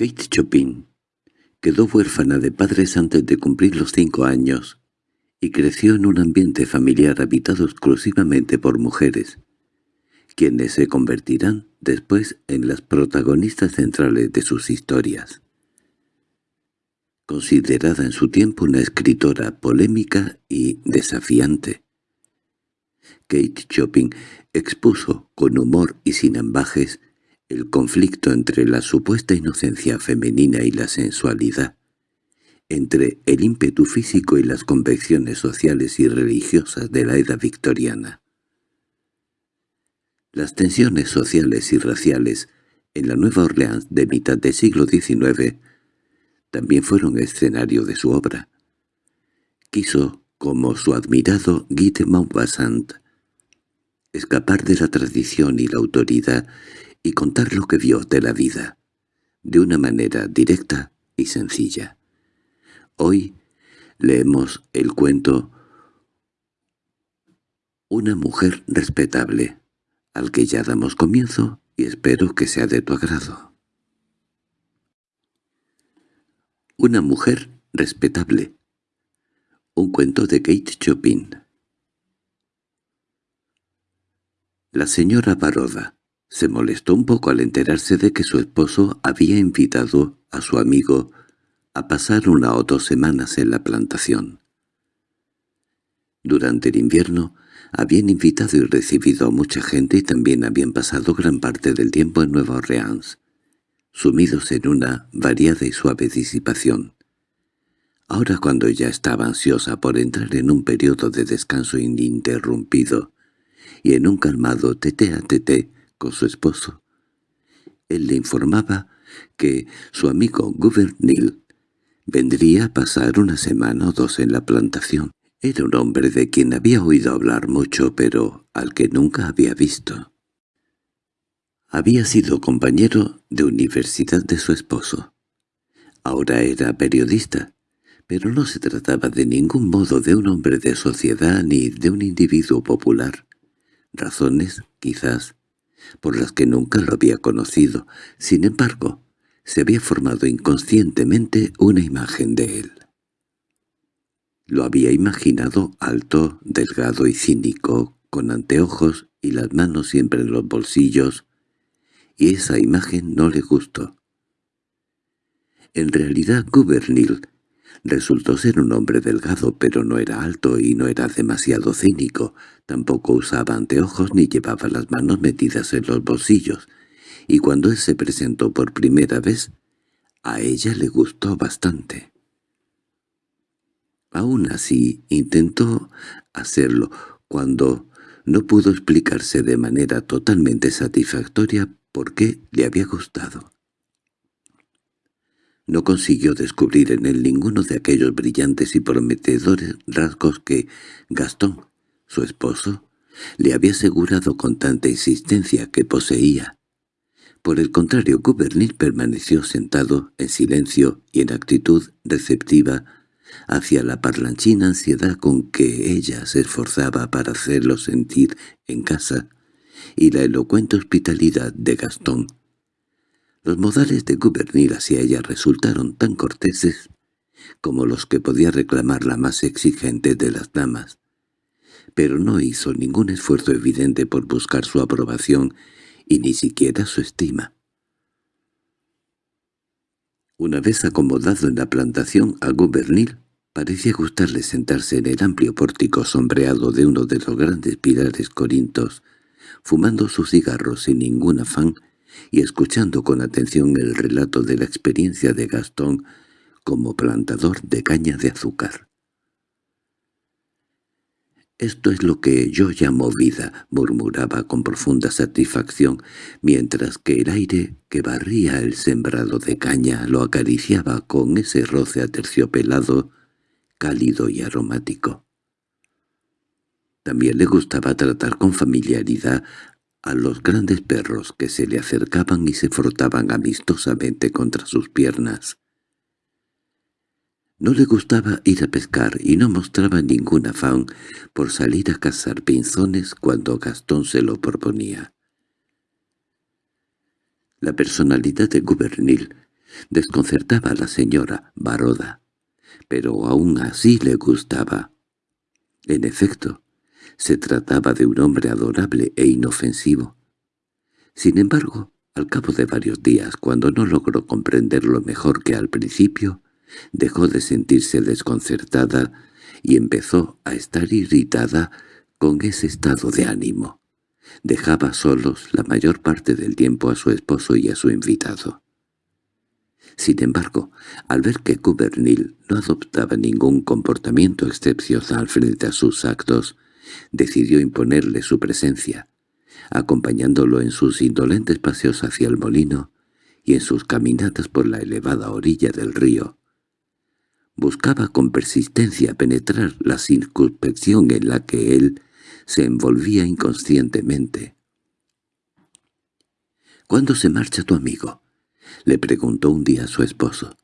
Kate Chopin quedó huérfana de padres antes de cumplir los cinco años y creció en un ambiente familiar habitado exclusivamente por mujeres, quienes se convertirán después en las protagonistas centrales de sus historias. Considerada en su tiempo una escritora polémica y desafiante, Kate Chopin expuso con humor y sin ambajes el conflicto entre la supuesta inocencia femenina y la sensualidad, entre el ímpetu físico y las convicciones sociales y religiosas de la edad victoriana. Las tensiones sociales y raciales en la Nueva Orleans de mitad del siglo XIX también fueron escenario de su obra. Quiso, como su admirado Guy de Maupassant, escapar de la tradición y la autoridad y contar lo que vio de la vida, de una manera directa y sencilla. Hoy leemos el cuento Una mujer respetable, al que ya damos comienzo y espero que sea de tu agrado. Una mujer respetable. Un cuento de Kate Chopin. La señora Baroda se molestó un poco al enterarse de que su esposo había invitado a su amigo a pasar una o dos semanas en la plantación. Durante el invierno habían invitado y recibido a mucha gente y también habían pasado gran parte del tiempo en Nueva Orleans, sumidos en una variada y suave disipación. Ahora cuando ella estaba ansiosa por entrar en un periodo de descanso ininterrumpido y en un calmado tete a tete con su esposo, él le informaba que su amigo Gouvernil Vendría a pasar una semana o dos en la plantación. Era un hombre de quien había oído hablar mucho, pero al que nunca había visto. Había sido compañero de universidad de su esposo. Ahora era periodista, pero no se trataba de ningún modo de un hombre de sociedad ni de un individuo popular. Razones, quizás, por las que nunca lo había conocido. Sin embargo, se había formado inconscientemente una imagen de él. Lo había imaginado alto, delgado y cínico, con anteojos y las manos siempre en los bolsillos, y esa imagen no le gustó. En realidad Gubernil resultó ser un hombre delgado, pero no era alto y no era demasiado cínico, tampoco usaba anteojos ni llevaba las manos metidas en los bolsillos, y cuando él se presentó por primera vez, a ella le gustó bastante. Aún así intentó hacerlo cuando no pudo explicarse de manera totalmente satisfactoria por qué le había gustado. No consiguió descubrir en él ninguno de aquellos brillantes y prometedores rasgos que Gastón, su esposo, le había asegurado con tanta insistencia que poseía. Por el contrario, Gubernil permaneció sentado, en silencio y en actitud receptiva, hacia la parlanchina ansiedad con que ella se esforzaba para hacerlo sentir en casa, y la elocuente hospitalidad de Gastón. Los modales de Gubernil hacia ella resultaron tan corteses como los que podía reclamar la más exigente de las damas, pero no hizo ningún esfuerzo evidente por buscar su aprobación y ni siquiera su estima. Una vez acomodado en la plantación a Gubernil, parecía gustarle sentarse en el amplio pórtico sombreado de uno de los grandes pilares corintos, fumando su cigarro sin ningún afán y escuchando con atención el relato de la experiencia de Gastón como plantador de caña de azúcar. «Esto es lo que yo llamo vida», murmuraba con profunda satisfacción, mientras que el aire que barría el sembrado de caña lo acariciaba con ese roce aterciopelado, cálido y aromático. También le gustaba tratar con familiaridad a los grandes perros que se le acercaban y se frotaban amistosamente contra sus piernas. No le gustaba ir a pescar y no mostraba ningún afán por salir a cazar pinzones cuando Gastón se lo proponía. La personalidad de Gubernil Desconcertaba a la señora Baroda, pero aún así le gustaba. En efecto, se trataba de un hombre adorable e inofensivo. Sin embargo, al cabo de varios días, cuando no logró comprenderlo mejor que al principio, dejó de sentirse desconcertada y empezó a estar irritada con ese estado de ánimo. Dejaba solos la mayor parte del tiempo a su esposo y a su invitado. Sin embargo, al ver que Cubernil no adoptaba ningún comportamiento excepcional frente a sus actos, decidió imponerle su presencia, acompañándolo en sus indolentes paseos hacia el molino y en sus caminatas por la elevada orilla del río. Buscaba con persistencia penetrar la circunspección en la que él se envolvía inconscientemente. —¿Cuándo se marcha tu amigo? —le preguntó un día a su esposo.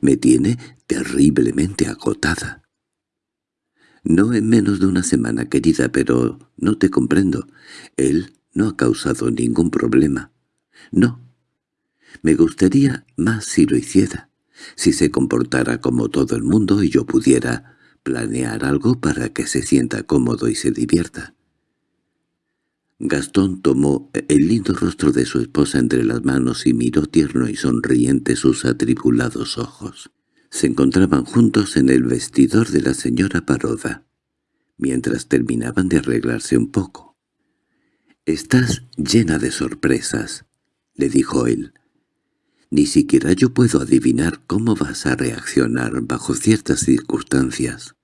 —Me tiene terriblemente agotada. —No en menos de una semana, querida, pero no te comprendo. Él no ha causado ningún problema. No. Me gustaría más si lo hiciera, si se comportara como todo el mundo y yo pudiera planear algo para que se sienta cómodo y se divierta. Gastón tomó el lindo rostro de su esposa entre las manos y miró tierno y sonriente sus atribulados ojos. Se encontraban juntos en el vestidor de la señora Paroda, mientras terminaban de arreglarse un poco. «Estás llena de sorpresas», le dijo él. «Ni siquiera yo puedo adivinar cómo vas a reaccionar bajo ciertas circunstancias».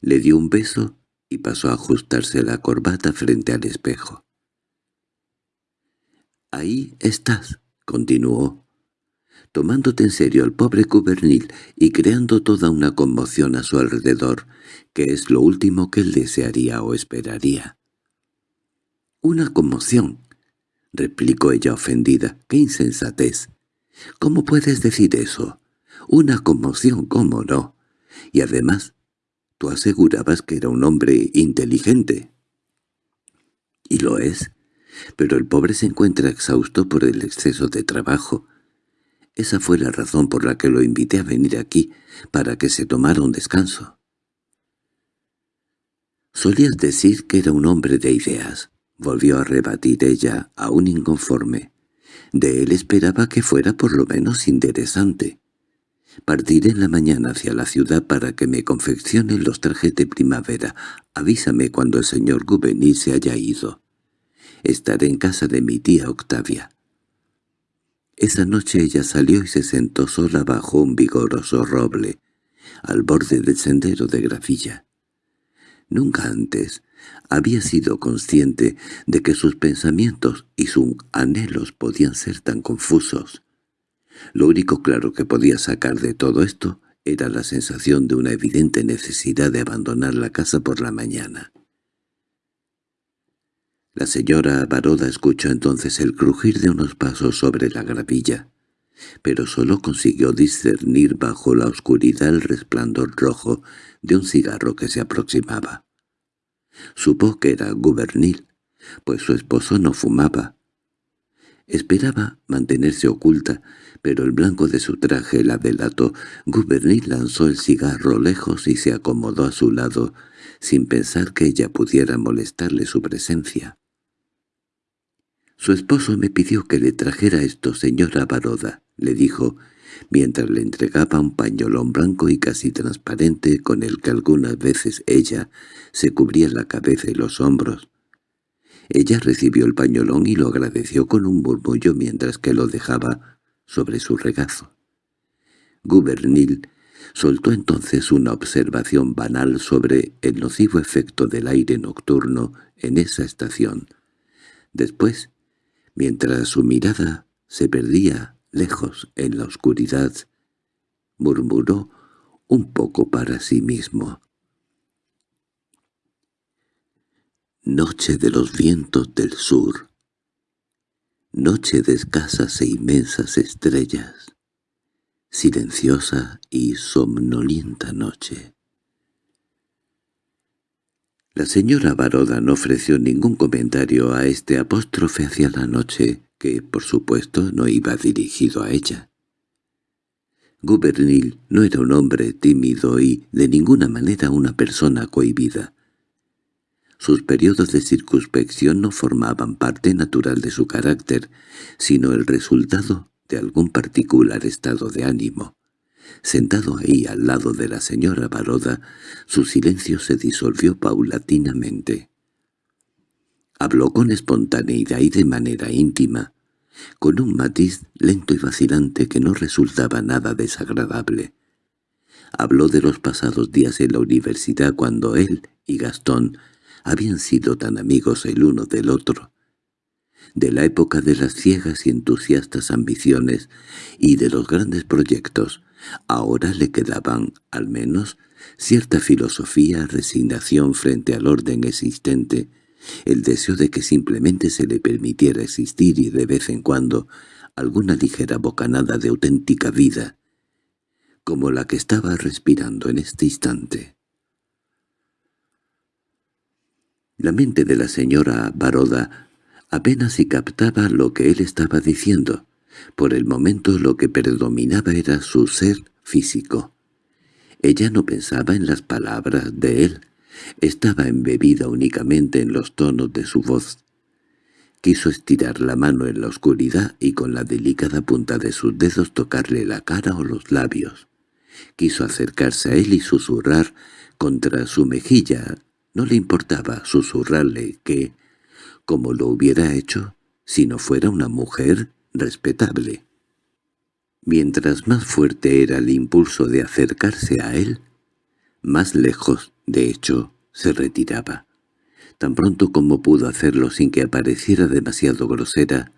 Le dio un beso y pasó a ajustarse la corbata frente al espejo. «Ahí estás», continuó, tomándote en serio al pobre Cubernil y creando toda una conmoción a su alrededor, que es lo último que él desearía o esperaría. «Una conmoción», replicó ella ofendida. «¡Qué insensatez! ¿Cómo puedes decir eso? Una conmoción, ¿cómo no? Y además, tú asegurabas que era un hombre inteligente». «Y lo es, pero el pobre se encuentra exhausto por el exceso de trabajo. Esa fue la razón por la que lo invité a venir aquí, para que se tomara un descanso. Solías decir que era un hombre de ideas, volvió a rebatir ella, aún inconforme. De él esperaba que fuera por lo menos interesante. Partiré en la mañana hacia la ciudad para que me confeccionen los trajes de primavera. Avísame cuando el señor Gouveny se haya ido. Estaré en casa de mi tía Octavia. Esa noche ella salió y se sentó sola bajo un vigoroso roble, al borde del sendero de Grafilla. Nunca antes había sido consciente de que sus pensamientos y sus anhelos podían ser tan confusos. Lo único claro que podía sacar de todo esto era la sensación de una evidente necesidad de abandonar la casa por la mañana. La señora Baroda escuchó entonces el crujir de unos pasos sobre la gravilla, pero solo consiguió discernir bajo la oscuridad el resplandor rojo de un cigarro que se aproximaba. Supo que era Gubernil, pues su esposo no fumaba. Esperaba mantenerse oculta, pero el blanco de su traje la delató. Gubernil lanzó el cigarro lejos y se acomodó a su lado, sin pensar que ella pudiera molestarle su presencia. «Su esposo me pidió que le trajera esto, señora Baroda», le dijo, mientras le entregaba un pañolón blanco y casi transparente con el que algunas veces ella se cubría la cabeza y los hombros. Ella recibió el pañolón y lo agradeció con un murmullo mientras que lo dejaba sobre su regazo. Gubernil soltó entonces una observación banal sobre el nocivo efecto del aire nocturno en esa estación. Después Mientras su mirada se perdía lejos en la oscuridad, murmuró un poco para sí mismo. Noche de los vientos del sur. Noche de escasas e inmensas estrellas. Silenciosa y somnolienta noche. La señora Baroda no ofreció ningún comentario a este apóstrofe hacia la noche, que, por supuesto, no iba dirigido a ella. Gubernil no era un hombre tímido y de ninguna manera una persona cohibida. Sus periodos de circunspección no formaban parte natural de su carácter, sino el resultado de algún particular estado de ánimo. Sentado ahí al lado de la señora Baroda, su silencio se disolvió paulatinamente. Habló con espontaneidad y de manera íntima, con un matiz lento y vacilante que no resultaba nada desagradable. Habló de los pasados días en la universidad cuando él y Gastón habían sido tan amigos el uno del otro, de la época de las ciegas y entusiastas ambiciones y de los grandes proyectos. Ahora le quedaban, al menos, cierta filosofía, resignación frente al orden existente, el deseo de que simplemente se le permitiera existir y de vez en cuando alguna ligera bocanada de auténtica vida, como la que estaba respirando en este instante. La mente de la señora Baroda apenas si captaba lo que él estaba diciendo. Por el momento lo que predominaba era su ser físico. Ella no pensaba en las palabras de él, estaba embebida únicamente en los tonos de su voz. Quiso estirar la mano en la oscuridad y con la delicada punta de sus dedos tocarle la cara o los labios. Quiso acercarse a él y susurrar contra su mejilla. No le importaba susurrarle que, como lo hubiera hecho, si no fuera una mujer respetable. Mientras más fuerte era el impulso de acercarse a él, más lejos de hecho, se retiraba. Tan pronto como pudo hacerlo sin que apareciera demasiado grosera,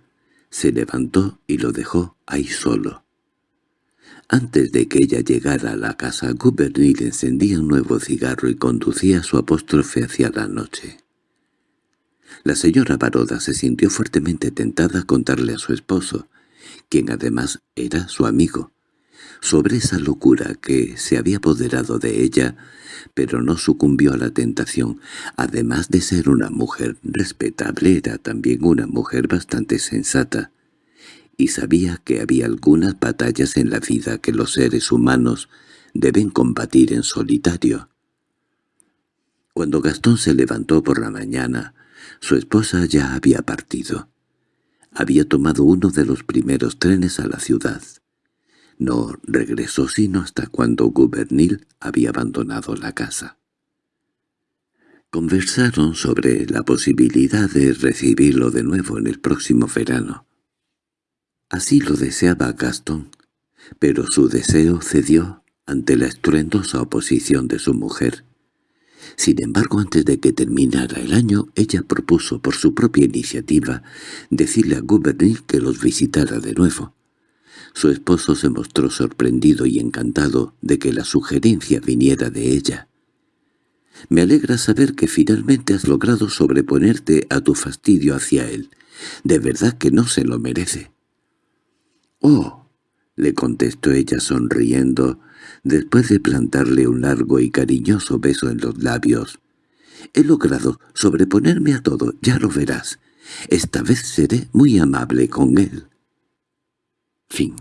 se levantó y lo dejó ahí solo. Antes de que ella llegara a la casa, Gubernil encendía un nuevo cigarro y conducía su apóstrofe hacia la noche. La señora Baroda se sintió fuertemente tentada a contarle a su esposo, quien además era su amigo, sobre esa locura que se había apoderado de ella pero no sucumbió a la tentación. Además de ser una mujer respetable, era también una mujer bastante sensata, y sabía que había algunas batallas en la vida que los seres humanos deben combatir en solitario. Cuando Gastón se levantó por la mañana, su esposa ya había partido. Había tomado uno de los primeros trenes a la ciudad. No regresó sino hasta cuando Gubernil había abandonado la casa. Conversaron sobre la posibilidad de recibirlo de nuevo en el próximo verano. Así lo deseaba Gastón, pero su deseo cedió ante la estruendosa oposición de su mujer. Sin embargo, antes de que terminara el año, ella propuso por su propia iniciativa decirle a Gubernil que los visitara de nuevo. Su esposo se mostró sorprendido y encantado de que la sugerencia viniera de ella. «Me alegra saber que finalmente has logrado sobreponerte a tu fastidio hacia él. De verdad que no se lo merece». «Oh», le contestó ella sonriendo, después de plantarle un largo y cariñoso beso en los labios. «He logrado sobreponerme a todo, ya lo verás. Esta vez seré muy amable con él». Fin